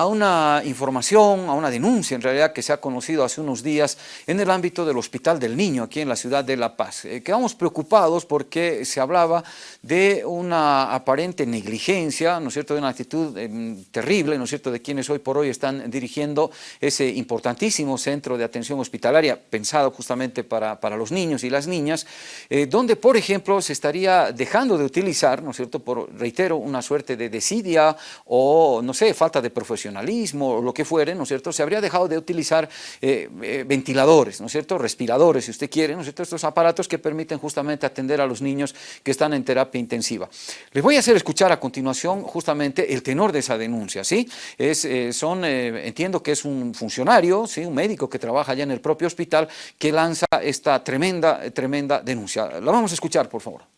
a una información, a una denuncia en realidad que se ha conocido hace unos días en el ámbito del Hospital del Niño aquí en la ciudad de La Paz. Eh, quedamos preocupados porque se hablaba de una aparente negligencia, ¿no es cierto?, de una actitud em, terrible, ¿no es cierto?, de quienes hoy por hoy están dirigiendo ese importantísimo centro de atención hospitalaria pensado justamente para, para los niños y las niñas, eh, donde, por ejemplo, se estaría dejando de utilizar, ¿no es cierto?, por, reitero, una suerte de desidia o, no sé, falta de profesionalidad o lo que fuere, ¿no es cierto?, se habría dejado de utilizar eh, eh, ventiladores, ¿no es cierto?, respiradores, si usted quiere, ¿no es cierto?, estos aparatos que permiten justamente atender a los niños que están en terapia intensiva. Les voy a hacer escuchar a continuación justamente el tenor de esa denuncia, ¿sí? Es, eh, son, entiendo que es un funcionario, ¿sí?, un médico que trabaja allá en el propio hospital que lanza esta tremenda, tremenda denuncia. La vamos a escuchar, por favor.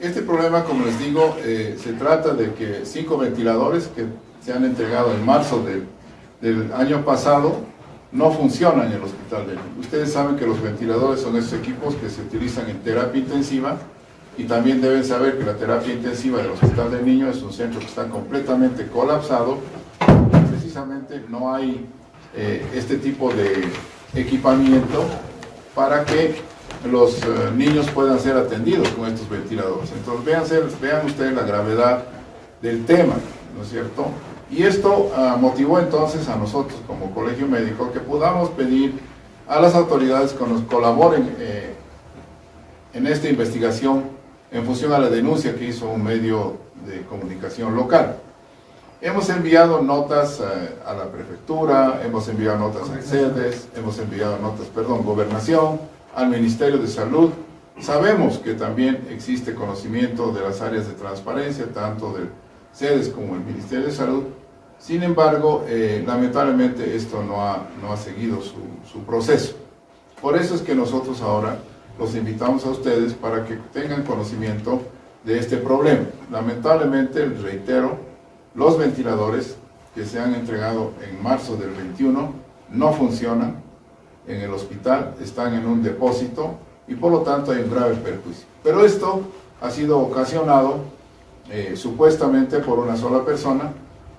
Este problema, como les digo, eh, se trata de que cinco ventiladores que se han entregado en marzo del año pasado no funcionan en el hospital de Ustedes saben que los ventiladores son esos equipos que se utilizan en terapia intensiva y también deben saber que la terapia intensiva del Hospital del Niño es un centro que está completamente colapsado. Precisamente no hay eh, este tipo de equipamiento para que los eh, niños puedan ser atendidos con estos ventiladores. Entonces vean, vean ustedes la gravedad del tema, ¿no es cierto? Y esto ah, motivó entonces a nosotros como colegio médico que podamos pedir a las autoridades que nos colaboren eh, en esta investigación en función a la denuncia que hizo un medio de comunicación local. Hemos enviado notas eh, a la prefectura, hemos enviado notas a sedes, hemos enviado notas, perdón, gobernación, al Ministerio de Salud. Sabemos que también existe conocimiento de las áreas de transparencia, tanto de sedes como el Ministerio de Salud. Sin embargo, eh, lamentablemente esto no ha, no ha seguido su, su proceso. Por eso es que nosotros ahora los invitamos a ustedes para que tengan conocimiento de este problema. Lamentablemente, reitero, los ventiladores que se han entregado en marzo del 21 no funcionan, en el hospital, están en un depósito y por lo tanto hay un grave perjuicio. Pero esto ha sido ocasionado eh, supuestamente por una sola persona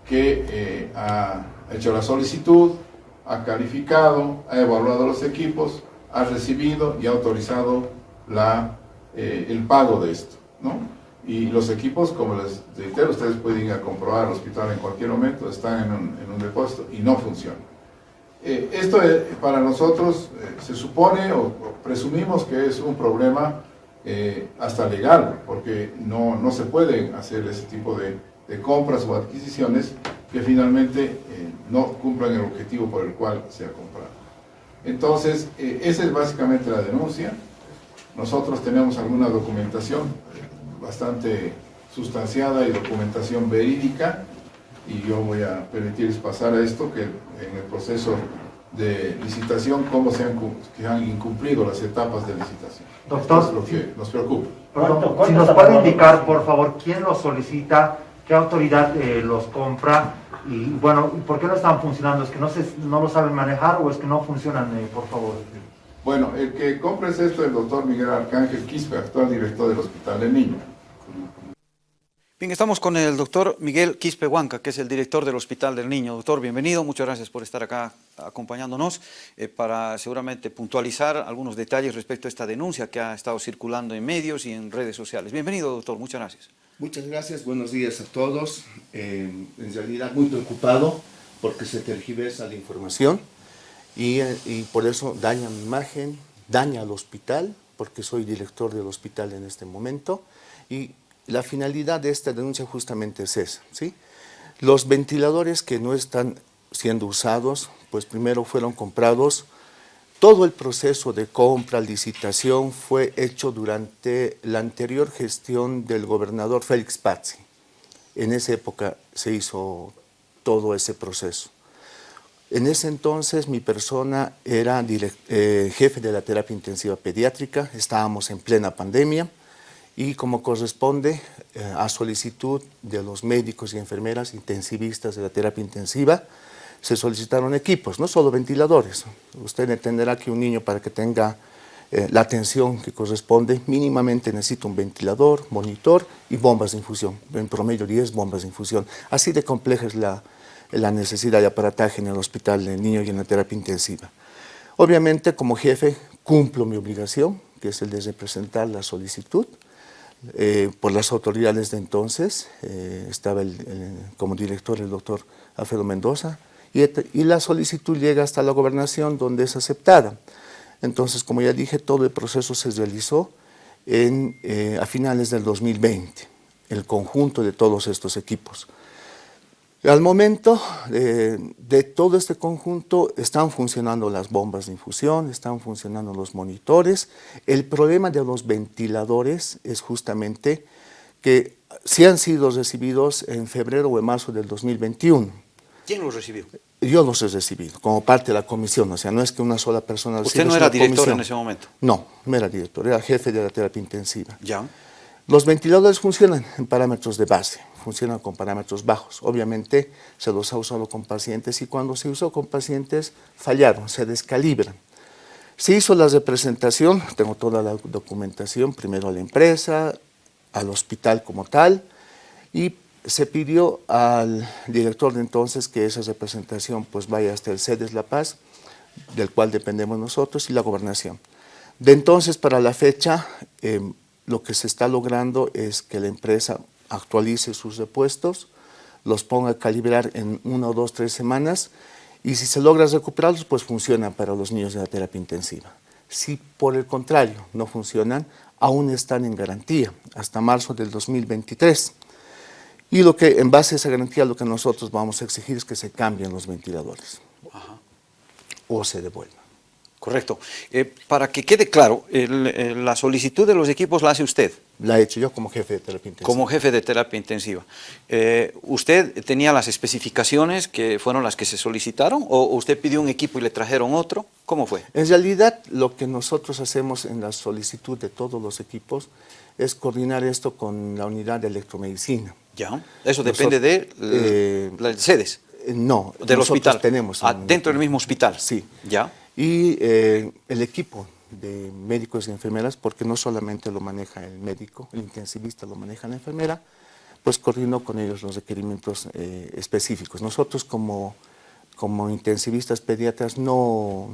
que eh, ha hecho la solicitud, ha calificado, ha evaluado los equipos, ha recibido y ha autorizado la, eh, el pago de esto. ¿no? Y los equipos, como les reitero, ustedes pueden ir a comprobar al hospital en cualquier momento, están en un, en un depósito y no funcionan. Eh, esto para nosotros eh, se supone o, presumimos que es un problema eh, hasta legal, porque no, no, se pueden hacer ese tipo de compras o adquisiciones que finalmente no cumplan el objetivo por el cual se ha comprado. Entonces, esa es básicamente la denuncia. Nosotros tenemos alguna documentación bastante sustanciada y documentación verídica y yo voy a permitirles pasar a esto, que en el proceso de licitación, cómo se han, que han incumplido las etapas de licitación. Doctor, es lo que nos preocupa. si nos puede indicar, por favor, quién los solicita, qué autoridad eh, los compra, y bueno, ¿por qué no están funcionando? ¿Es que no, se, no lo saben manejar o es que no funcionan, eh, por favor? Bueno, el que compra es esto el doctor Miguel Arcángel Quispe, actual director del Hospital de Niño. Bien, estamos con el doctor Miguel Quispe Huanca, que es el director del Hospital del Niño. Doctor, bienvenido, muchas gracias por estar acá acompañándonos eh, para seguramente puntualizar algunos detalles respecto a esta denuncia que ha estado circulando en medios y en redes sociales. Bienvenido, doctor, muchas gracias. Muchas gracias, buenos días a todos. Eh, en realidad muy preocupado porque se tergiversa la información y, eh, y por eso daña mi imagen, daña al hospital, porque soy director del hospital en este momento, y la finalidad de esta denuncia justamente es esa. ¿sí? Los ventiladores que no están siendo usados, pues primero fueron comprados, todo el proceso de compra, licitación fue hecho durante la anterior gestión del gobernador Félix Pazzi. En esa época se hizo todo ese proceso. En ese entonces mi persona era eh, jefe de la terapia intensiva pediátrica, estábamos en plena pandemia, y como corresponde eh, a solicitud de los médicos y enfermeras intensivistas de la terapia intensiva, se solicitaron equipos, no solo ventiladores. Usted entenderá que un niño para que tenga eh, la atención que corresponde, mínimamente necesita un ventilador, monitor y bombas de infusión, en promedio 10 bombas de infusión. Así de compleja es la, la necesidad de aparataje en el hospital del niño y en la terapia intensiva. Obviamente, como jefe, cumplo mi obligación, que es el de representar la solicitud, eh, por las autoridades de entonces, eh, estaba como director el doctor Alfredo Mendoza, y, la solicitud llega hasta la gobernación donde es aceptada. Entonces, como ya dije, todo el proceso se realizó eh, a finales del 2020, el conjunto de todos estos equipos. Al momento eh, de todo este conjunto están funcionando las bombas de infusión, están funcionando los monitores. El problema de los ventiladores es justamente que si han sido recibidos en febrero o en marzo del 2021. ¿Quién los recibió? Yo los he recibido, como parte de la comisión, o sea, no es que una sola persona... ¿Usted no era director en ese momento? No, no era director, era jefe de la terapia intensiva. Ya. Los ventiladores funcionan en parámetros de base, funcionan con parámetros bajos. Obviamente se los ha usado con pacientes y cuando se usó con pacientes fallaron, se descalibran. Se hizo la representación, tengo toda la documentación, primero a la empresa, al hospital como tal, y se pidió al director de entonces que esa representación pues vaya hasta el CEDES La Paz, del cual dependemos nosotros, y la gobernación. De entonces para la fecha, eh, lo que se está logrando es que la empresa actualice sus repuestos, los ponga a calibrar en una o dos, tres semanas y si se logra recuperarlos, pues funcionan para los niños de la terapia intensiva. Si por el contrario no funcionan, aún están en garantía hasta marzo del 2023. Y lo que, en base a esa garantía, lo que nosotros vamos a exigir es que se cambien los ventiladores o se devuelvan. Correcto. Eh, para que quede claro, la solicitud de los equipos la hace usted. La he hecho yo como jefe de terapia intensiva. Como jefe de terapia intensiva. Eh, ¿Usted tenía las especificaciones que fueron las que se solicitaron o usted pidió un equipo y le trajeron otro? ¿Cómo fue? En realidad, lo que nosotros hacemos en la solicitud de todos los equipos es coordinar esto con la unidad de electromedicina. Ya, eso depende de eh, las sedes. No, del hospital. tenemos. Ah, dentro del mismo hospital. Sí. Ya y eh, el equipo de médicos y enfermeras, porque no solamente lo maneja el médico, el intensivista lo maneja la enfermera, pues coordinó con ellos los requerimientos eh, específicos. Nosotros como, como intensivistas pediatras no,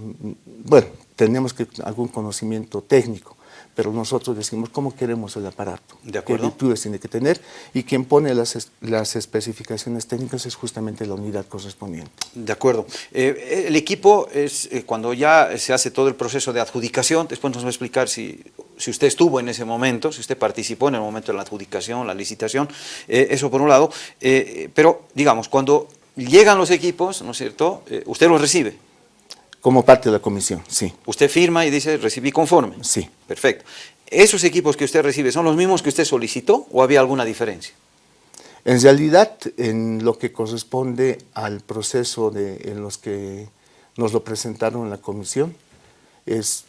bueno, tenemos que algún conocimiento técnico, pero nosotros decimos cómo queremos el aparato, ¿De qué virtudes tiene que tener, y quien pone las, las especificaciones técnicas es justamente la unidad correspondiente. De acuerdo. Eh, el equipo es, eh, cuando ya se hace todo el proceso de adjudicación, después nos va a explicar si, si usted estuvo en ese momento, si usted participó en el momento de la adjudicación, la licitación, eh, eso por un lado, pero digamos, cuando llegan los equipos, ¿no es cierto?, usted los recibe. Como parte de la comisión, sí. Usted firma y dice, recibí conforme. Sí. Perfecto. ¿Esos equipos que usted recibe son los mismos que usted solicitó o había alguna diferencia? En realidad, en lo que corresponde al proceso de, en los que nos lo presentaron en la comisión, es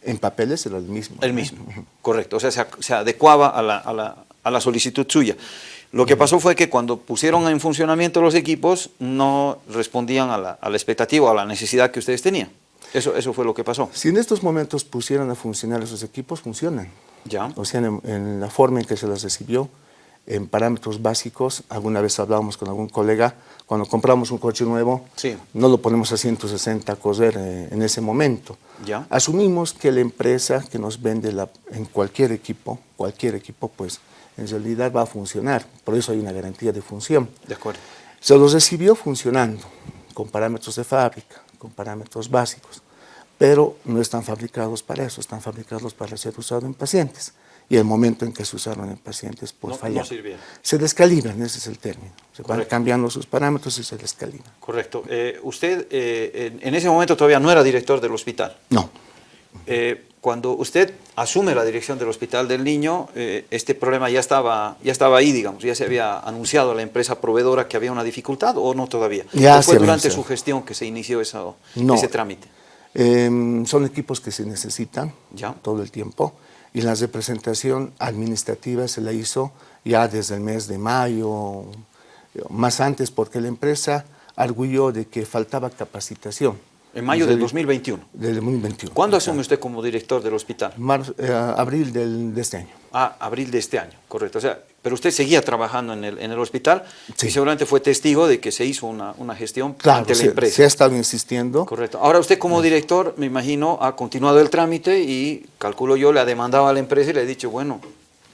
en papeles era el mismo. El mismo, correcto. O sea, se, adecuaba a la, a, la, a la solicitud suya. Lo que pasó fue que cuando pusieron en funcionamiento los equipos no respondían a la, expectativa o a la necesidad que ustedes tenían. Eso, eso fue lo que pasó. Si en estos momentos pusieran a funcionar esos equipos, funcionan. Ya. O sea, en, la forma en que se los recibió, en parámetros básicos, alguna vez hablábamos con algún colega, cuando compramos un coche nuevo, sí. no lo ponemos a 160 a correr eh, en ese momento. Ya. Asumimos que la empresa que nos vende la, en cualquier equipo, cualquier equipo, pues en realidad va a funcionar, por eso hay una garantía de función. De acuerdo. Se los recibió funcionando, con parámetros de fábrica, con parámetros básicos, pero no están fabricados para eso, están fabricados para ser usados en pacientes. Y el momento en que se usaron en pacientes, pues no, se descalibran, ese es el término. Se van cambiando sus parámetros y se descalibran. Correcto. Eh, ¿Usted eh, en ese momento todavía no era director del hospital? No. Eh, cuando usted asume la dirección del Hospital del Niño, eh, este problema ya estaba, ya estaba ahí, digamos, ya se había anunciado a la empresa proveedora que había una dificultad o no todavía. Ya fue durante su gestión que se inició ese trámite? Em, son equipos que se necesitan ¿Ya? todo el tiempo y la representación administrativa se la hizo ya desde el mes de mayo, más antes, porque la empresa arguyó de que faltaba capacitación En mayo del Desde- 2021. Del 2021. ¿Cuándo asume usted como director del hospital? Mar- eh, abril del, de este año. Ah, abril de este año, correcto. O sea, pero usted seguía trabajando en el, en el hospital Sí. y seguramente fue testigo de que se hizo una, una gestión Claro, ante la se, empresa. se ha estado insistiendo. Correcto. Ahora usted como director, me imagino, ha continuado el trámite y, calculo yo, le ha demandado a la empresa y le ha dicho, bueno,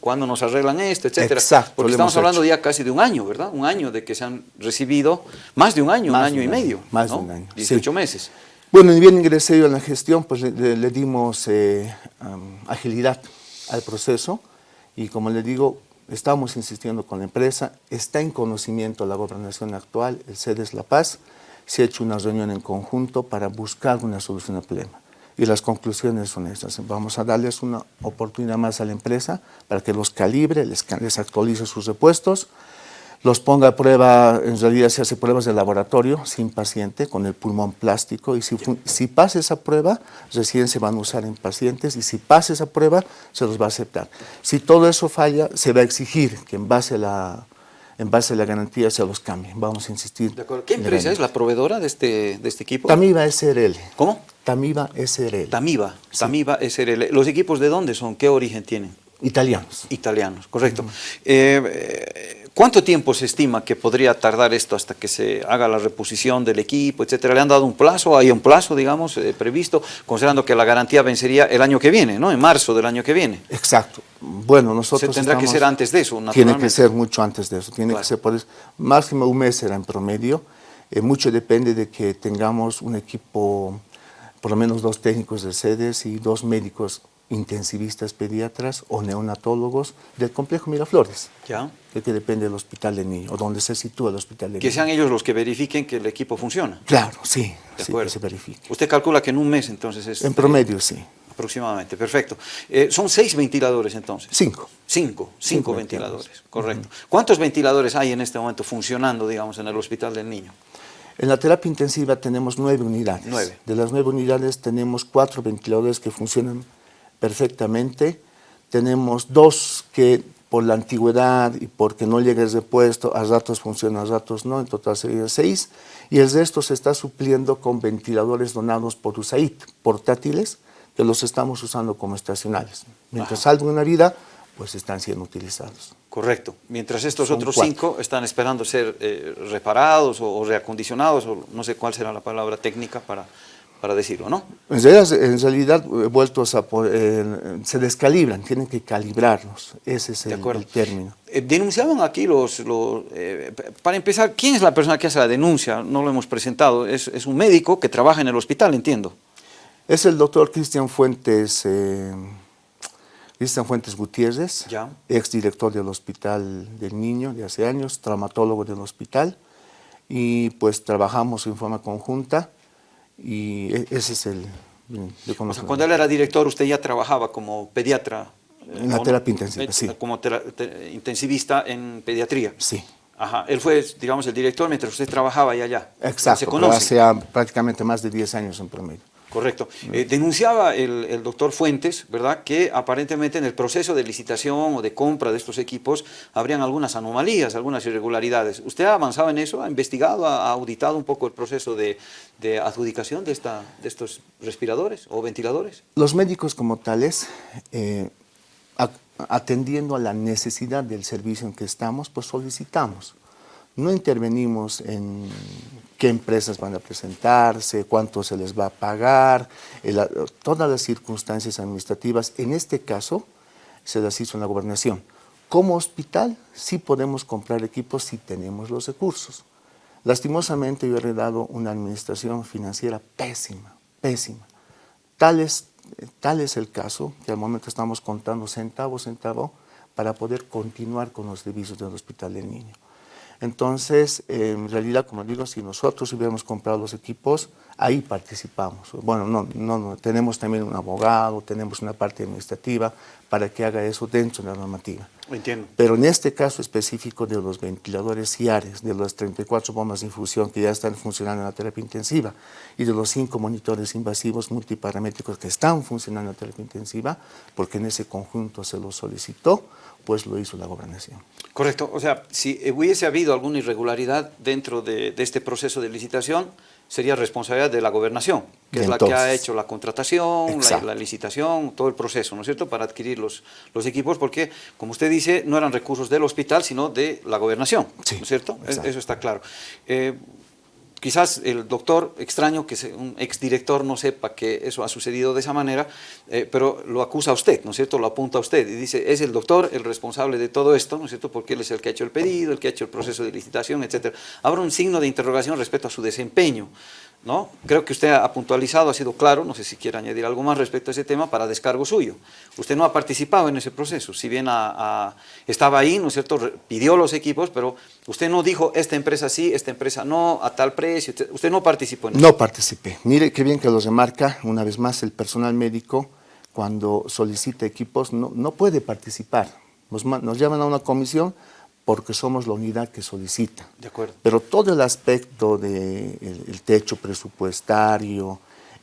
¿cuándo nos arreglan esto, etcétera? Exacto, Porque estamos hablando hecho. ya casi de un año, ¿verdad? Un año de que se han recibido, más de un año, Más un de año y año, medio. más de un año, sí. 18 meses. Bueno, y bien ingresé yo en la gestión, pues le, le- dimos eh, am, agilidad al proceso y como le digo, estamos insistiendo con la empresa, está en conocimiento la gobernación actual, el CEDES La Paz, se ha hecho una reunión en conjunto para buscar una solución al problema. Y las conclusiones son estas. Vamos a darles una oportunidad más a la empresa para que los calibre, les, les actualice sus repuestos, los ponga a prueba, en realidad se hace pruebas de laboratorio sin paciente, con el pulmón plástico, y si, si pasa esa prueba, recién se van a usar en pacientes, y si pasa esa prueba, se los va a aceptar. Si todo eso falla, se va a exigir que en base a la, en base a la garantía se los cambien. Vamos a insistir. ¿De acuerdo? ¿Qué empresa es la proveedora de este, de este equipo? Tamiba SRL. ¿Cómo? Tamiba SRL. Tamiba. Tamiba SRL. ¿Los equipos de dónde son? ¿Qué origen tienen? Italianos. Italianos, correcto. Eh, ¿Cuánto tiempo se estima que podría tardar esto hasta que se haga la reposición del equipo, etcétera? ¿Le han dado un plazo? ¿Hay un plazo, digamos, eh, previsto, considerando que la garantía vencería el año que viene, ¿no? En marzo del año que viene. Exacto. Bueno, nosotros Se tendrá que ser antes de eso, Tiene que ser mucho antes de eso. Tiene Claro. que ser por eso. Máximo un mes será en promedio. Eh, mucho depende de que tengamos un equipo, por lo menos dos técnicos de sedes y dos médicos intensivistas pediatras o neonatólogos del complejo Miraflores, ¿Ya? que, que depende del hospital de niño o donde se sitúa el hospital de Que niño. sean ellos los que verifiquen que el equipo funciona. Claro, sí, De sí, acuerdo. que se verifique. Usted calcula que en un mes, entonces, es... En promedio, sí. Aproximadamente, perfecto. Eh, son seis ventiladores, entonces. Cinco. Cinco, cinco, Cinco ventiladores, ventiladores. correcto. ¿Cuántos ventiladores hay en este momento funcionando, digamos, en el Hospital del Niño? En la terapia intensiva tenemos nueve unidades. Nueve. De las nueve unidades tenemos cuatro ventiladores que funcionan perfectamente. Tenemos dos que por la antigüedad y porque no llega el repuesto, a ratos funcionan, a ratos no, en total serían seis. Y el resto se está supliendo con ventiladores donados por USAID, portátiles, que los estamos usando como estacionales. Mientras salga una vida, pues están siendo utilizados. Correcto. Mientras estos Son otros cuatro. cinco están esperando ser eh, reparados o, o reacondicionados, o no sé cuál será la palabra técnica para, para decirlo, ¿no? En realidad, en realidad, eh, vueltos a eh, se descalibran, tienen que calibrarlos, ese es De el, acuerdo. el término. Eh, denunciaban aquí los... eh, para empezar, ¿quién es la persona que hace la denuncia? No lo hemos presentado. Es, es un médico que trabaja en el hospital, entiendo. Es el doctor Cristian Fuentes, Cristian Fuentes Gutiérrez, Ya. exdirector del Hospital del Niño de hace años, traumatólogo del hospital, y pues trabajamos en forma conjunta, y e- ese es el... de O sea, cuando él era director, usted ya trabajaba como pediatra. eh, En la terapia intensiva, sí. Como intensivista en pediatría. Sí, Ajá, él fue, digamos, el director mientras usted trabajaba allá. allá. exacto, Se pero conocen. hace prácticamente más de 10 años en promedio. Correcto. Eh, denunciaba el, el doctor Fuentes, ¿verdad?, que aparentemente en el proceso de licitación o de compra de estos equipos habrían algunas anomalías, algunas irregularidades. ¿Usted ha avanzado en eso? ¿Ha investigado, ha auditado un poco el proceso de, de adjudicación de, esta, de estos respiradores o ventiladores? Los médicos como tales, eh, atendiendo a la necesidad del servicio en que estamos, pues solicitamos. No intervenimos en qué empresas van a presentarse, cuánto se les va a pagar, el- todas las circunstancias administrativas. En este caso, se las hizo en la gobernación. Como hospital, sí podemos comprar equipos si tenemos los recursos. Lastimosamente, yo he heredado una administración financiera pésima, pésima. Tal es, tal es el caso que al momento estamos contando centavo centavo para poder continuar con los servicios del Hospital del Niño. Entonces, eh, en realidad, como digo, si nosotros hubiéramos comprado los equipos, ahí participamos. Bueno, no, no, no, tenemos también un abogado, tenemos una parte administrativa para que haga eso dentro de la normativa. Entiendo. Pero en este caso específico de los ventiladores CIARES, de las 34 bombas de infusión que ya están funcionando en la terapia intensiva y de los 5 monitores invasivos multiparamétricos que están funcionando en la terapia intensiva, porque en ese conjunto se lo solicitó, pues lo hizo la gobernación. Correcto. O sea, si hubiese habido alguna irregularidad dentro de, de este proceso de licitación, sería responsabilidad de la gobernación, que es la que ha hecho la contratación, la, la, licitación, todo el proceso, ¿no es cierto?, para adquirir los, los equipos, porque, como usted dice, no eran recursos del hospital, sino de la gobernación, ¿no es cierto? Exacto. Eso está claro. Eh, quizás el doctor extraño, que un exdirector, no sepa que eso ha sucedido de esa manera, eh, pero lo acusa a usted, ¿no es cierto? Lo apunta a usted y dice, es el doctor el responsable de todo esto, ¿no es cierto? Porque él es el que ha hecho el pedido, el que ha hecho el proceso de licitación, etc. Habrá un signo de interrogación respecto a su desempeño. ¿No? Creo que usted ha puntualizado, ha sido claro, no sé si quiere añadir algo más respecto a ese tema para descargo suyo. Usted no ha participado en ese proceso, si bien estaba ahí, ¿no es cierto?, pidió los equipos, pero usted no dijo, esta empresa sí, esta empresa no, a tal precio, usted no participó en eso. No participé. Mire qué bien que lo remarca, una vez más, el personal médico, cuando solicita equipos, no, no puede participar. Nos, nos llaman a una comisión, porque somos la unidad que solicita. De acuerdo. Pero todo el aspecto del de el techo presupuestario,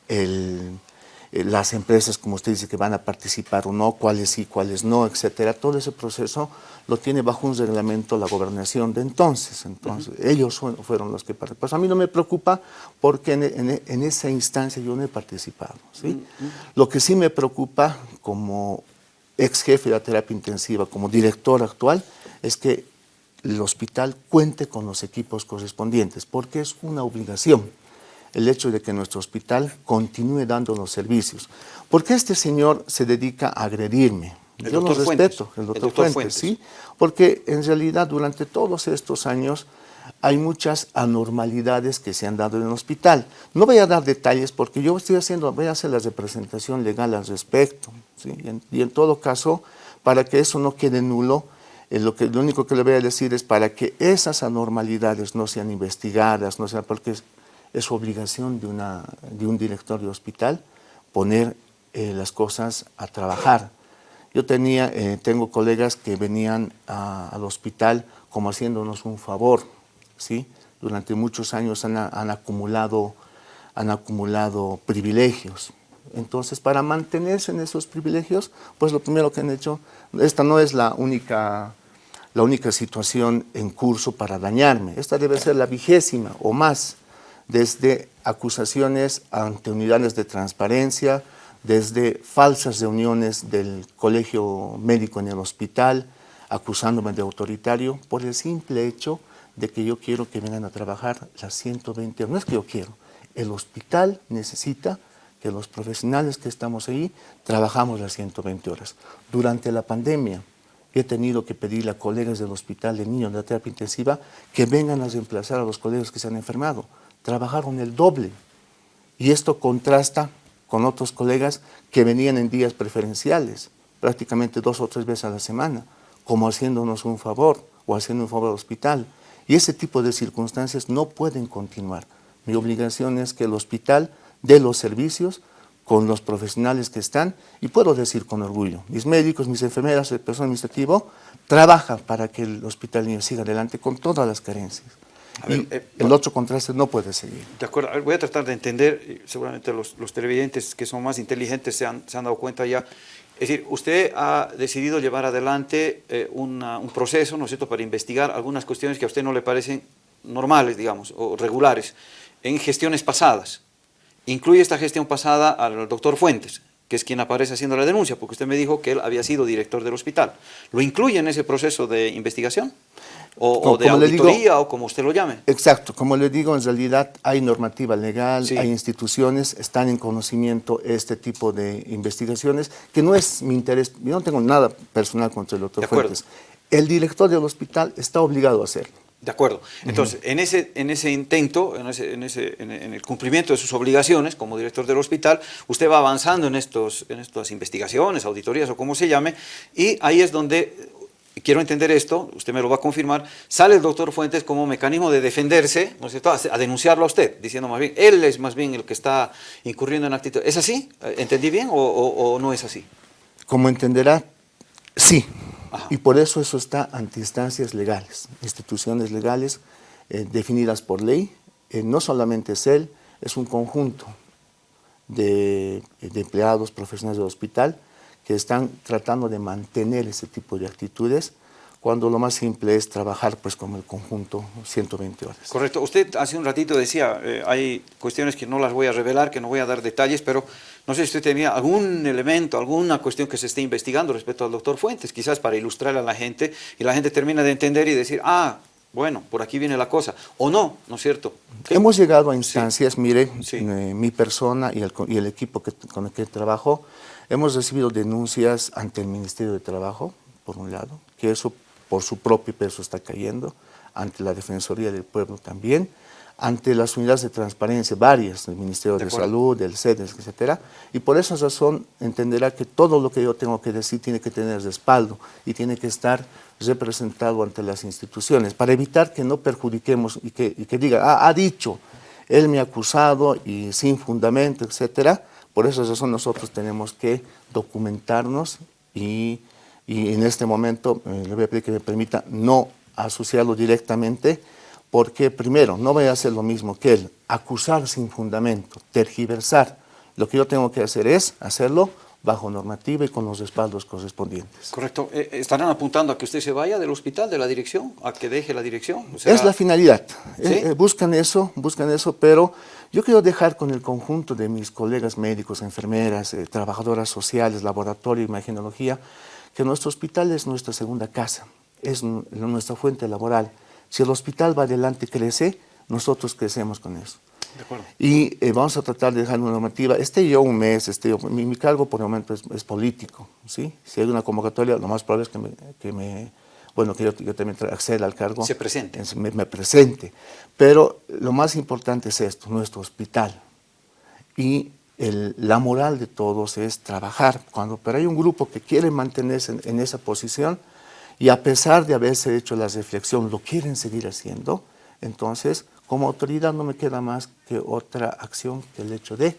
el, las empresas, como usted dice, que van a participar o no, cuáles sí, cuáles no, etcétera, todo ese proceso lo tiene bajo un reglamento la gobernación de entonces. Entonces, uh -huh. ellos fueron los que participaron. Pues a mí no me preocupa porque en, en, en esa instancia yo no he participado. ¿sí? Uh -huh. Lo que sí me preocupa como ex jefe de la terapia intensiva, como director actual, es que el hospital cuente con los equipos correspondientes, porque es una obligación el hecho de que nuestro hospital continúe dando los servicios. Porque este señor se dedica a agredirme. El Yo lo respeto, el doctor, el doctor Fuentes, Fuentes, ¿sí? Porque en realidad durante todos estos años hay muchas anormalidades que se han dado en el hospital. No voy a dar detalles porque yo estoy haciendo, voy a hacer la representación legal al respecto. ¿sí? Y, en, y en todo caso, para que eso no quede nulo, lo, que, lo único que le voy a decir es para que esas anormalidades no sean investigadas, no sean, porque es, es obligación de, una, de, un director de hospital poner eh, las cosas a trabajar. Yo tenía, eh, tengo colegas que venían al hospital como haciéndonos un favor, ¿sí? Durante muchos años han, han, acumulado, han acumulado privilegios. Entonces, para mantenerse en esos privilegios, pues lo primero que han hecho, esta no es la única la única situación en curso para dañarme. Esta debe ser la vigésima o más, desde acusaciones ante unidades de transparencia, desde falsas reuniones del colegio médico en el hospital, acusándome de autoritario, por el simple hecho de que yo quiero que vengan a trabajar las 120 horas. No es que yo quiero, el hospital necesita que los profesionales que estamos ahí trabajamos las 120 horas. Durante la pandemia, he tenido que pedirle a colegas del hospital de niños de terapia intensiva que vengan a reemplazar a los colegas que se han enfermado. Trabajaron el doble. Y esto contrasta con otros colegas que venían en días preferenciales, prácticamente dos o tres veces a la semana, como haciéndonos un favor o haciendo un favor al hospital. Y ese tipo de circunstancias no pueden continuar. Mi obligación es que el hospital dé los servicios con los profesionales que están, y puedo decir con orgullo, mis médicos, mis enfermeras, el personal administrativo, trabajan para que el Hospital Niño siga adelante con todas las carencias. Ver, y eh, el otro contraste no puede seguir. De acuerdo, ver, voy a tratar de entender, seguramente los, los televidentes que son más inteligentes se han, se han, dado cuenta ya. Es decir, usted ha decidido llevar adelante eh, una, un proceso, ¿no es cierto?, para investigar algunas cuestiones que a usted no le parecen normales, digamos, o regulares, en gestiones pasadas. Incluye esta gestión pasada al doctor Fuentes, que es quien aparece haciendo la denuncia, porque usted me dijo que él había sido director del hospital. ¿Lo incluye en ese proceso de investigación? O, como, o de auditoría, digo, o como usted lo llame. Exacto, como le digo, en realidad hay normativa legal, sí. hay instituciones, están en conocimiento este tipo de investigaciones, que no es mi interés, yo no tengo nada personal contra el doctor Fuentes. El director del hospital está obligado a hacerlo. De acuerdo. Entonces, uh -huh. en, ese, en ese intento, en, ese, en, ese, en, el cumplimiento de sus obligaciones como director del hospital, usted va avanzando en, estos, en estas investigaciones, auditorías o como se llame, y ahí es donde, quiero entender esto, usted me lo va a confirmar, sale el doctor Fuentes como mecanismo de defenderse, ¿no es cierto?, a, denunciarlo a usted, diciendo más bien, él es más bien el que está incurriendo en actitud. ¿Es así? ¿Entendí bien o, o, o no es así? Como entenderá, Sí, y por eso eso está ante instancias legales, instituciones legales eh, definidas por ley. Eh, no solamente es él, es un conjunto de, de, empleados profesionales del hospital que están tratando de mantener ese tipo de actitudes cuando lo más simple es trabajar pues como el conjunto 120 horas. Correcto. Usted hace un ratito decía, eh, hay cuestiones que no las voy a revelar, que no voy a dar detalles, pero no sé si usted tenía algún elemento, alguna cuestión que se esté investigando respecto al doctor Fuentes, quizás para ilustrar a la gente, y la gente termina de entender y decir, ah, bueno, por aquí viene la cosa, o no, ¿no es cierto? ¿Qué? Hemos llegado a instancias, sí. mire, sí. Eh, mi persona y el, y el equipo que, con el que trabajo, hemos recibido denuncias ante el Ministerio de Trabajo, por un lado, que eso por su propio peso está cayendo, ante la Defensoría del Pueblo también, ante las unidades de transparencia varias, del Ministerio de, de Salud, del CEDES, etcétera, y por esa razón entenderá que todo lo que yo tengo que decir tiene que tener respaldo y tiene que estar representado ante las instituciones, para evitar que no perjudiquemos y que, y que diga, ah, ha dicho, él me ha acusado y sin fundamento, etcétera, por esa razón nosotros tenemos que documentarnos y y en este momento eh, le voy a pedir que me permita no asociarlo directamente porque primero no voy a hacer lo mismo que él, acusar sin fundamento, tergiversar. Lo que yo tengo que hacer es hacerlo bajo normativa y con los respaldos correspondientes. Correcto. Eh, ¿Estarán apuntando a que usted se vaya del hospital, de la dirección, a que deje la dirección? Es la finalidad. ¿Sí? Eh, eh, buscan eso, buscan eso, pero yo quiero dejar con el conjunto de mis colegas médicos, enfermeras, eh, trabajadoras sociales, laboratorio, imagenología, que nuestro hospital es nuestra segunda casa, es nuestra fuente laboral. Si el hospital va adelante y crece, nosotros crecemos con eso. Y eh, vamos a tratar de dejar una normativa, esté yo un mes, esté yo, mi, mi cargo por el momento es, es, político, ¿sí? Si hay una convocatoria, lo más probable es que me, que me bueno, que yo, yo, también acceda al cargo. Se presente. Me, me presente. Pero lo más importante es esto, nuestro hospital. Y el, la moral de todos es trabajar. Cuando, pero hay un grupo que quiere mantenerse en, en, esa posición y a pesar de haberse hecho la reflexión, lo quieren seguir haciendo, entonces como autoridad no me queda más que otra acción que el hecho de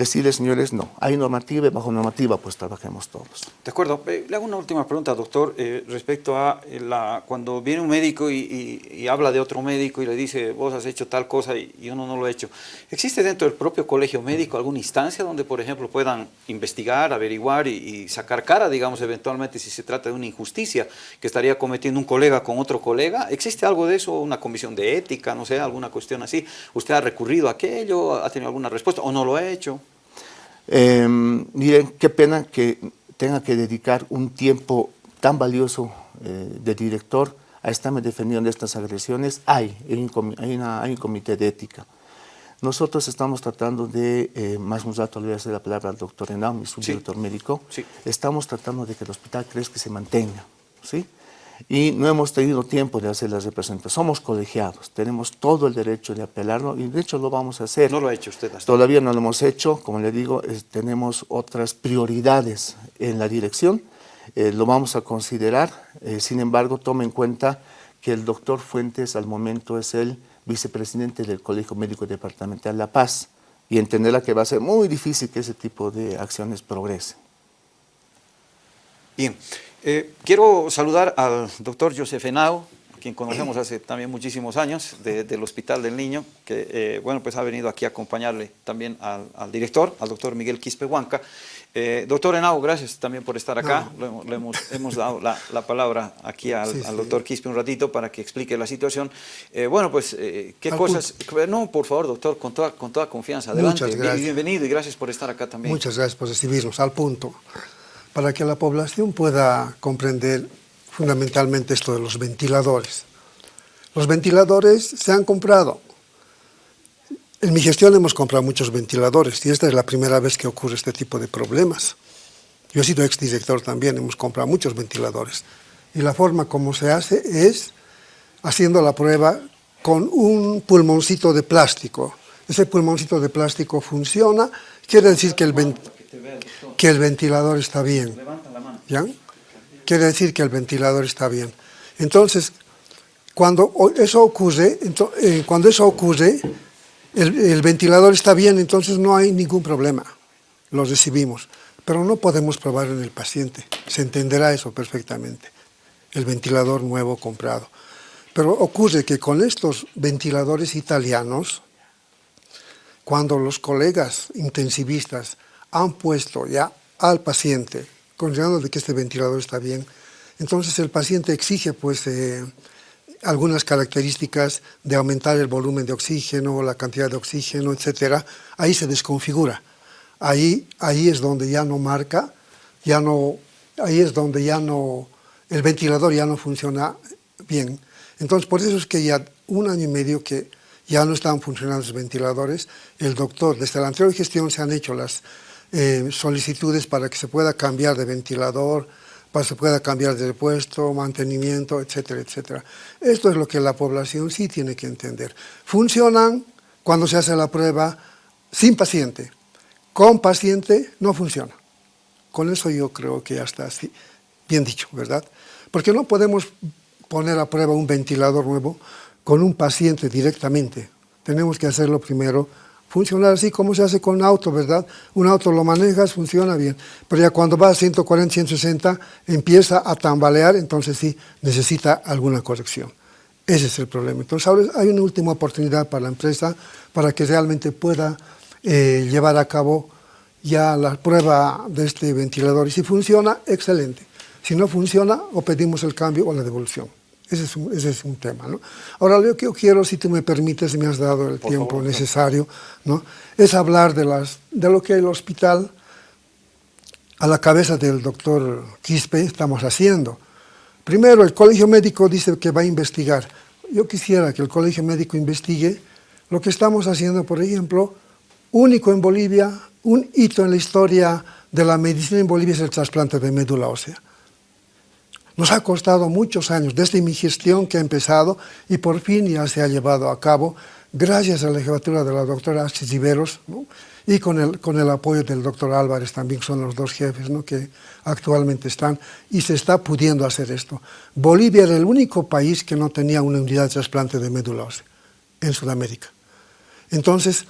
decirles, señores, no, hay normativa y bajo normativa pues trabajemos todos. De acuerdo. Eh, le hago una última pregunta, doctor, eh, respecto a la, cuando viene un médico y, habla de otro médico y le dice, vos has hecho tal cosa y, y, uno no lo ha hecho. ¿Existe dentro del propio colegio médico alguna instancia donde, por ejemplo, puedan investigar, averiguar y, sacar cara, digamos, eventualmente si se trata de una injusticia que estaría cometiendo un colega con otro colega? ¿Existe algo de eso, una comisión de ética, no sé, alguna cuestión así? ¿Usted ha recurrido a aquello, ha tenido alguna respuesta o no lo ha hecho? Eh, miren, qué pena que tenga que dedicar un tiempo tan valioso eh, de director a estarme defendiendo de estas agresiones. Hay, hay un, hay, una, hay un comité de ética. Nosotros estamos tratando de, eh, más un rato le voy a hacer la palabra al doctor Henao, mi subdirector sí. médico, sí. estamos tratando de que el hospital crezca y se mantenga, ¿sí? Y no hemos tenido tiempo de hacer las representaciones. Somos colegiados, tenemos todo el derecho de apelarlo y de hecho lo vamos a hacer. No lo ha hecho usted hasta Todavía no lo hemos hecho, como le digo, es, tenemos otras prioridades en la dirección, eh, lo vamos a considerar, eh, sin embargo, tome en cuenta que el doctor Fuentes al momento es el vicepresidente del Colegio Médico Departamental La Paz y entenderá que va a ser muy difícil que ese tipo de acciones progresen. Bien. Eh, quiero saludar al doctor Josef Henao, quien conocemos hace también muchísimos años, de, del Hospital del Niño, que eh, bueno, pues ha venido aquí a acompañarle también al, al director, al doctor Miguel Quispe Huanca. Eh, doctor Henao, gracias también por estar acá. No. Le, le hemos, hemos, dado la, la, palabra aquí al, sí, al doctor sí. Quispe un ratito para que explique la situación. Eh, bueno, pues, ¿qué al cosas? Punto. No, por favor, doctor, con toda, con toda confianza. Adelante. Bienvenido y gracias por estar acá también. Muchas gracias por recibirnos. Al punto para que la población pueda comprender fundamentalmente esto de los ventiladores. Los ventiladores se han comprado. En mi gestión hemos comprado muchos ventiladores y esta es la primera vez que ocurre este tipo de problemas. Yo he sido exdirector también, hemos comprado muchos ventiladores. Y la forma como se hace es haciendo la prueba con un pulmoncito de plástico. Ese pulmoncito de plástico funciona, quiere decir que el, que el ventilador está bien. ¿Ya? Quiere decir que el ventilador está bien. Entonces, cuando eso ocurre, eh, cuando eso ocurre, el, el, ventilador está bien, entonces no hay ningún problema. Lo recibimos. pero no podemos probar en el paciente. Se entenderá eso perfectamente, el ventilador nuevo comprado. Pero ocurre que con estos ventiladores italianos, cuando los colegas intensivistas han puesto ya al paciente, considerando de que este ventilador está bien, entonces el paciente exige pues eh, algunas características de aumentar el volumen de oxígeno, la cantidad de oxígeno, etcétera, ahí se desconfigura. Ahí, ahí es donde ya no marca, ya no, ahí es donde ya no, el ventilador ya no funciona bien. Entonces, por eso es que ya un año y medio que ya no están funcionando los ventiladores, el doctor, desde la anterior gestión se han hecho las eh, solicitudes para que se pueda cambiar de ventilador, para que se pueda cambiar de puesto, mantenimiento, etcétera, etcétera. Esto es lo que la población sí tiene que entender. Funcionan cuando se hace la prueba sin paciente, con paciente no funciona. Con eso yo creo que ya está así, bien dicho, ¿verdad? Porque no podemos poner a prueba un ventilador nuevo con un paciente directamente. Tenemos que hacerlo primero, funcionar así como se hace con un auto, ¿verdad? Un auto lo manejas, funciona bien, pero ya cuando va a 140, 160, empieza a tambalear, entonces sí, necesita alguna corrección. Ese es el problema. Entonces ahora hay una última oportunidad para la empresa para que realmente pueda eh, llevar a cabo ya la prueba de este ventilador. Y si funciona, excelente. Si no funciona, o pedimos el cambio o la devolución. Ese es un, ese es un tema. ¿no? Ahora, lo que yo quiero, si tú me permites, me has dado el tiempo necesario, ¿no? es hablar de, las, de lo que el hospital, a la cabeza del doctor Quispe, estamos haciendo. Primero, el colegio médico dice que va a investigar. Yo quisiera que el colegio médico investigue lo que estamos haciendo, por ejemplo, único en Bolivia, un hito en la historia de la medicina en Bolivia es el trasplante de médula ósea. Nos ha costado muchos años, desde mi gestión que ha empezado y por fin ya se ha llevado a cabo, gracias a la jefatura de la doctora Chichiveros y con el, con el apoyo del doctor Álvarez también, son los dos jefes ¿no? que actualmente están, y se está pudiendo hacer esto. Bolivia era el único país que no tenía una unidad de trasplante de médula ósea en Sudamérica. Entonces,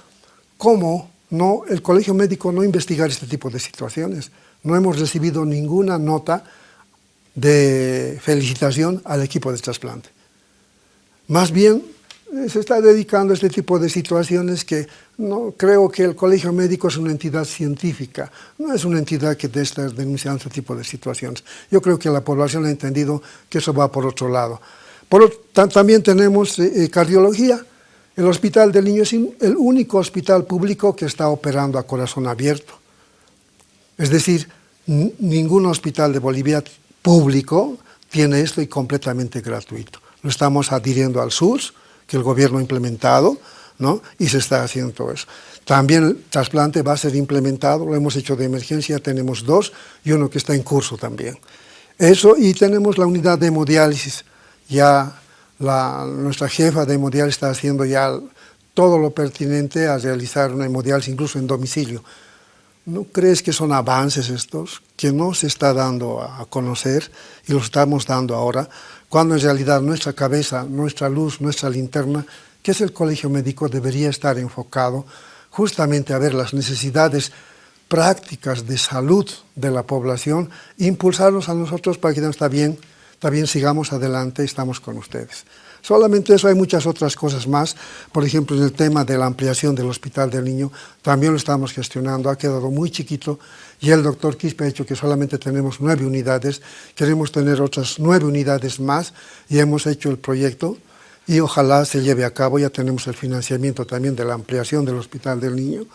¿cómo no, el colegio médico no investigar este tipo de situaciones? No hemos recibido ninguna nota de felicitación al equipo de trasplante. Más bien eh, se está dedicando a este tipo de situaciones que no creo que el colegio médico es una entidad científica, no es una entidad que está denunciando este tipo de situaciones. Yo creo que la población ha entendido que eso va por otro lado. Por, también tenemos eh, eh, cardiología. El Hospital del Niño es el único hospital público que está operando a corazón abierto. Es decir, ningún hospital de Bolivia público tiene esto y completamente gratuito. Lo estamos adhiriendo al SUS, que el gobierno ha implementado, ¿no? y se está haciendo todo eso. También el trasplante va a ser implementado, lo hemos hecho de emergencia, tenemos dos y uno que está en curso también. Eso, y tenemos la unidad de hemodiálisis, ya nuestra jefa de hemodiálisis está haciendo ya todo lo pertinente a realizar una hemodiálisis incluso en domicilio. ¿No crees que son avances estos que no se está dando a conocer y los estamos dando ahora, cuando en realidad nuestra cabeza, nuestra luz, nuestra linterna, que es el colegio médico, debería estar enfocado justamente a ver las necesidades prácticas de salud de la población, impulsarnos a nosotros para que está bien, bien, sigamos adelante, estamos con ustedes. Solamente eso, hay muchas otras cosas más. Por ejemplo, en el tema de la ampliación del Hospital del Niño, también lo estamos gestionando, ha quedado muy chiquito y el doctor Quispe ha dicho que solamente tenemos nueve unidades, queremos tener otras nueve unidades más y hemos hecho el proyecto y ojalá se lleve a cabo, ya tenemos el financiamiento también de la ampliación del Hospital del Niño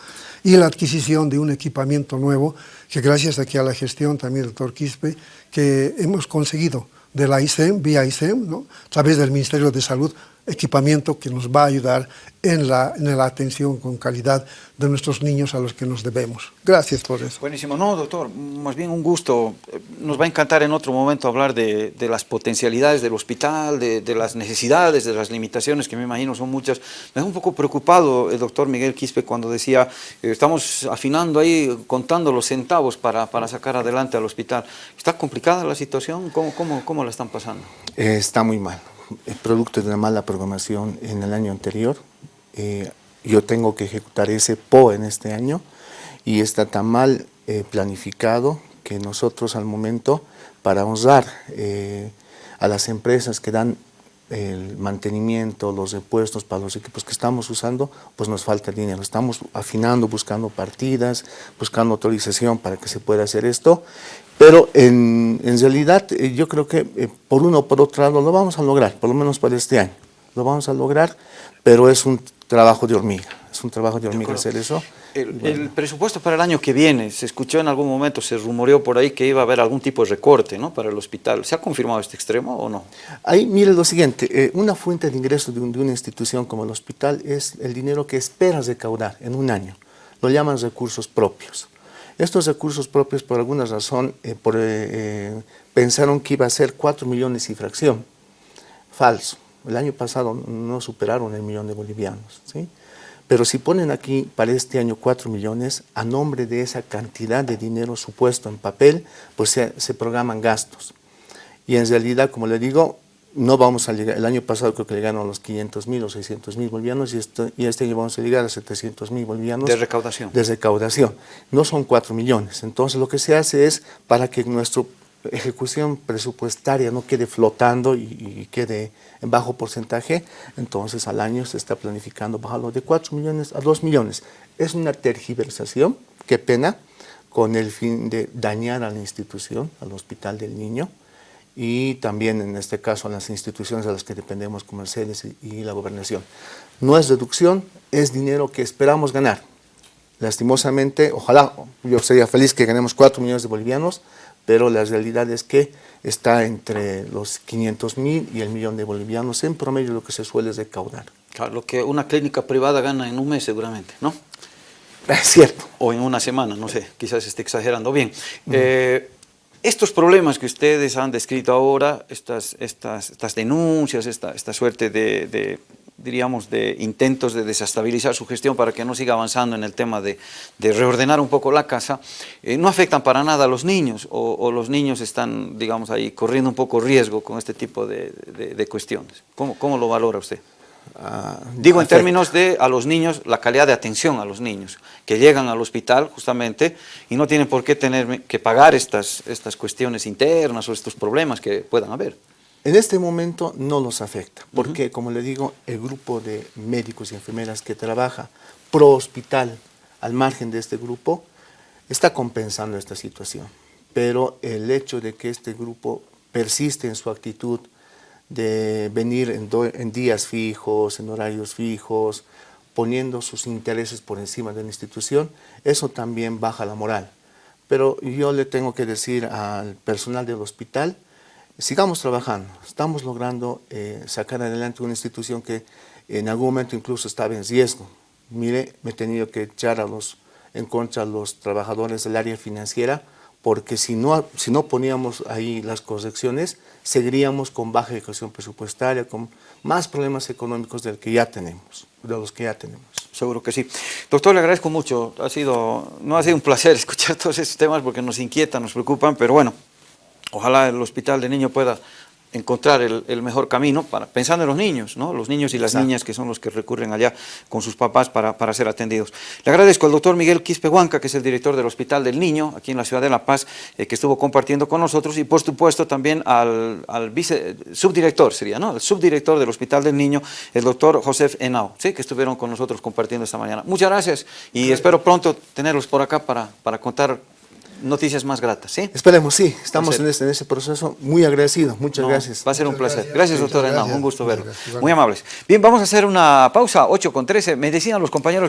y la adquisición de un equipamiento nuevo que gracias aquí a la gestión también del doctor Quispe, que hemos conseguido de la ISEM, vía ISEM, ¿no? a través del Ministerio de Salud, equipamiento que nos va a ayudar en la, en la atención con calidad de nuestros niños a los que nos debemos. Gracias por eso. Buenísimo. No, doctor, más bien un gusto. Nos va a encantar en otro momento hablar de, de las potencialidades del hospital, de, de, las necesidades, de las limitaciones, que me imagino son muchas. Me da un poco preocupado el doctor Miguel Quispe cuando decía, eh, estamos afinando ahí, contando los centavos para, para, sacar adelante al hospital. ¿Está complicada la situación? ¿Cómo, cómo, cómo la están pasando? Eh, está muy mal producto de una mala programación en el año anterior. Eh, yo tengo que ejecutar ese PO en este año y está tan mal eh, planificado que nosotros al momento, para honrar eh, a las empresas que dan el mantenimiento, los repuestos para los equipos que estamos usando, pues nos falta dinero. Estamos afinando, buscando partidas, buscando autorización para que se pueda hacer esto, pero en, en realidad eh, yo creo que eh, por uno o por otro lado lo vamos a lograr, por lo menos para este año. Lo vamos a lograr, pero es un trabajo de hormiga, es un trabajo de hormiga hacer eso. El, el presupuesto para el año que viene, se escuchó en algún momento, se rumoreó por ahí que iba a haber algún tipo de recorte ¿no? para el hospital. ¿Se ha confirmado este extremo o no? Ahí mire lo siguiente, eh, una fuente de ingreso de, un- de una institución como el hospital es el dinero que esperas recaudar en un año. Lo llaman recursos propios. Estos recursos propios, por alguna razón, eh, eh, eh, pensaron que iba a ser 4 millones y fracción. Falso. El año pasado no superaron el millón de bolivianos. ¿sí? Pero si ponen aquí para este año 4 millones, a nombre de esa cantidad de dinero supuesto en papel, pues se, se programan gastos. Y en realidad, como le digo, no vamos a llegar, el año pasado creo que llegaron a los 500 mil o 600 mil bolivianos y, esto, y este año vamos a llegar a 700 mil bolivianos. De recaudación. De recaudación. No son 4 millones. Entonces lo que se hace es para que nuestra ejecución presupuestaria no quede flotando y, y quede en bajo porcentaje, entonces al año se está planificando bajarlo de 4 millones a 2 millones. Es una tergiversación, qué pena, con el fin de dañar a la institución, al Hospital del Niño, y también en este caso a las instituciones a las que dependemos CEDES y, y la gobernación. No es reducción, es dinero que esperamos ganar. Lastimosamente, ojalá, yo sería feliz que ganemos 4 millones de bolivianos, pero la realidad es que está entre los 500 mil y el millón de bolivianos en promedio lo que se suele recaudar. Claro, lo que una clínica privada gana en un mes seguramente, ¿no? Es cierto. O en una semana, no sé, quizás esté exagerando. Bien, eh, estos problemas que ustedes han descrito ahora, estas, estas, estas denuncias, esta, esta suerte de, de, diríamos, de intentos de desestabilizar su gestión para que no siga avanzando en el tema de, de reordenar un poco la casa, eh, no afectan para nada a los niños o, o, los niños están, digamos, ahí corriendo un poco riesgo con este tipo de, de, cuestiones. ¿Cómo, ¿Cómo lo valora usted? Uh, Digo en términos de a los niños, la calidad de atención a los niños, que llegan al hospital justamente y no tienen por qué tener que pagar estas, estas cuestiones internas o estos problemas que puedan haber. En este momento no los afecta, porque uh -huh. como le digo, el grupo de médicos y enfermeras que trabaja pro hospital al margen de este grupo está compensando esta situación. Pero el hecho de que este grupo persiste en su actitud de venir en, en, días fijos, en horarios fijos, poniendo sus intereses por encima de la institución, eso también baja la moral. Pero yo le tengo que decir al personal del hospital, sigamos trabajando, estamos logrando eh, sacar adelante una institución que en algún momento incluso estaba en riesgo. Mire, me he tenido que echar a los, en contra a los trabajadores del área financiera, porque si no, si no poníamos ahí las correcciones, seguiríamos con baja ejecución presupuestaria, con más problemas económicos del que ya tenemos, de los que ya tenemos. Seguro que sí. Doctor, le agradezco mucho. Ha sido, no ha sido un placer escuchar todos estos temas porque nos inquietan, nos preocupan, pero bueno, ojalá el Hospital de Niño pueda encontrar el, el, mejor camino, para, pensando en los niños, ¿no? los niños y las Exacto. niñas que son los que recurren allá con sus papás para, para ser atendidos. Le agradezco al doctor Miguel Quispe Huanca, que es el director del Hospital del Niño, aquí en la ciudad de La Paz, eh, que estuvo compartiendo con nosotros, y por supuesto también al, al vice, subdirector, sería, ¿no? El subdirector del Hospital del Niño, el doctor Josef Henao, ¿sí? que estuvieron con nosotros compartiendo esta mañana. Muchas gracias y gracias. espero pronto tenerlos por acá para, para contar noticias más gratas, ¿sí? Esperemos, sí, estamos en ese, en ese, proceso, muy agradecido, muchas no, gracias. Va a ser muchas un placer. Gracias, gracias doctor Henao, un gusto verlo. Gracias, muy amables. Bien, vamos a hacer una pausa, 8 con 13, me decían los compañeros que